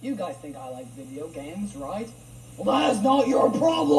You guys think I like video games, right? Well, that is not your problem!